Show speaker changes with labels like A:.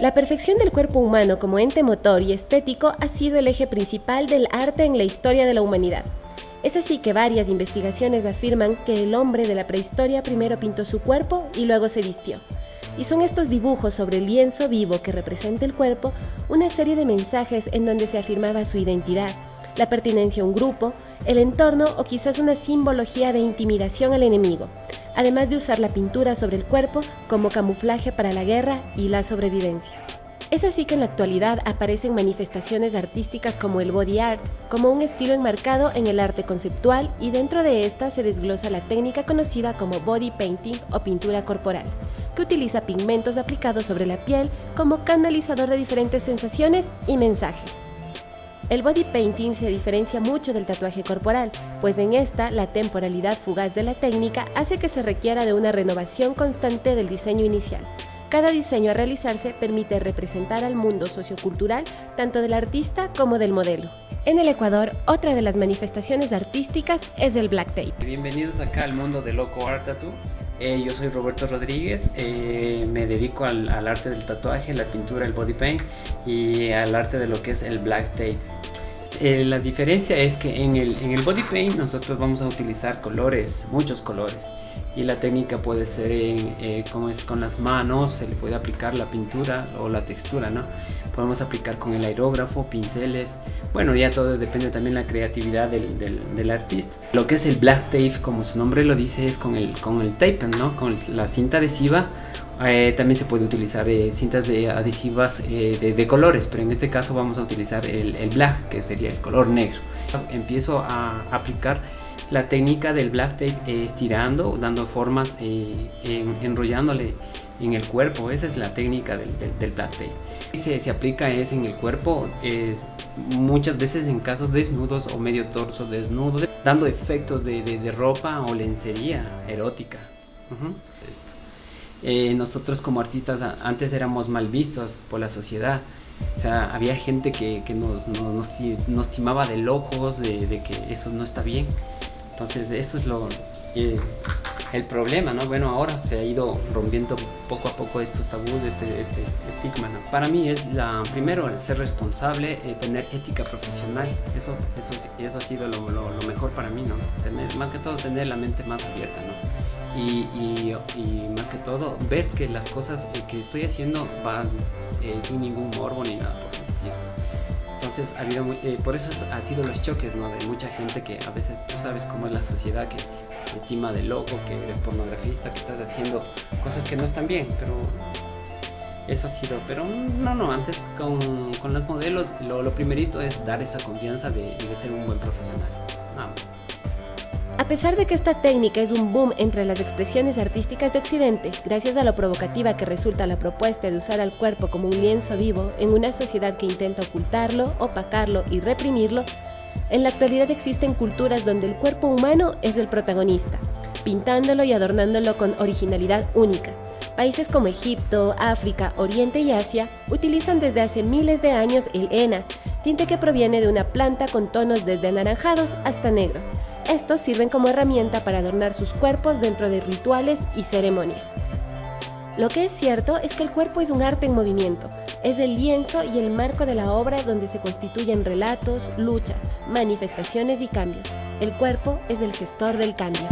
A: La perfección del cuerpo humano como ente motor y estético ha sido el eje principal del arte en la historia de la humanidad. Es así que varias investigaciones afirman que el hombre de la prehistoria primero pintó su cuerpo y luego se vistió. Y son estos dibujos sobre el lienzo vivo que representa el cuerpo una serie de mensajes en donde se afirmaba su identidad, la pertinencia a un grupo, el entorno o quizás una simbología de intimidación al enemigo, además de usar la pintura sobre el cuerpo como camuflaje para la guerra y la sobrevivencia. Es así que en la actualidad aparecen manifestaciones artísticas como el body art, como un estilo enmarcado en el arte conceptual y dentro de esta se desglosa la técnica conocida como body painting o pintura corporal, que utiliza pigmentos aplicados sobre la piel como canalizador de diferentes sensaciones y mensajes. El body painting se diferencia mucho del tatuaje corporal, pues en esta la temporalidad fugaz de la técnica hace que se requiera de una renovación constante del diseño inicial. Cada diseño a realizarse permite representar al mundo sociocultural tanto del artista como del modelo. En el Ecuador, otra de las manifestaciones artísticas es el black tape.
B: Bienvenidos acá al mundo de Loco Art Tattoo. Eh, yo soy Roberto Rodríguez, eh, me dedico al, arte del tatuaje, la pintura, el body paint y al arte de lo que es el black tape. Eh, la diferencia es que en el, en el body paint nosotros vamos a utilizar colores, muchos colores y la técnica puede ser eh, como es con las manos, se le puede aplicar la pintura o la textura, ¿no? Podemos aplicar con el aerógrafo, pinceles, bueno ya todo depende también de la creatividad del, del, artista. Lo que es el black tape, como su nombre lo dice, es con el, con el tape, ¿no? Con la cinta adhesiva eh, también se puede utilizar eh, cintas de adhesivas eh, de, colores, pero en este caso vamos a utilizar el, el, black, que sería el color negro. Empiezo a aplicar la técnica del black tape estirando, dando formas, enrollándole en el cuerpo. Esa es la técnica del, black tape. Y se, aplica es en el cuerpo muchas veces en casos desnudos o medio torso desnudo, dando efectos de, ropa o lencería erótica. Eh, nosotros como artistas antes éramos mal vistos por la sociedad. O sea, había gente que, nos, nos, timaba de locos, de, de, que eso no está bien. Entonces eso es lo, eh, el problema, ¿no? Bueno, ahora se ha ido rompiendo poco a poco estos tabús, este, este estigma, ¿no? Para mí es la, primero ser responsable, eh, tener ética profesional, eso, eso, eso ha sido lo, lo, mejor para mí, ¿no? Tener, más que todo tener la mente más abierta, ¿no? Y, y, más que todo ver que las cosas que estoy haciendo van eh, sin ningún morbo ni nada por eh, por eso ha sido los choques ¿no? de mucha gente que a veces tú sabes cómo es la sociedad que te tima de loco, que eres pornografista, que estás haciendo cosas que no están bien, pero eso ha sido, pero no, no, antes con, con los modelos lo, lo, primerito es dar esa confianza de, de ser un buen profesional, nada más.
A: A pesar de que esta técnica es un boom entre las expresiones artísticas de Occidente, gracias a lo provocativa que resulta la propuesta de usar al cuerpo como un lienzo vivo en una sociedad que intenta ocultarlo, opacarlo y reprimirlo, en la actualidad existen culturas donde el cuerpo humano es el protagonista, pintándolo y adornándolo con originalidad única. Países como Egipto, África, Oriente y Asia utilizan desde hace miles de años el henna, tinte que proviene de una planta con tonos desde anaranjados hasta negro. Estos sirven como herramienta para adornar sus cuerpos dentro de rituales y ceremonias. Lo que es cierto es que el cuerpo es un arte en movimiento, es el lienzo y el marco de la obra donde se constituyen relatos, luchas, manifestaciones y cambios. El cuerpo es el gestor del cambio.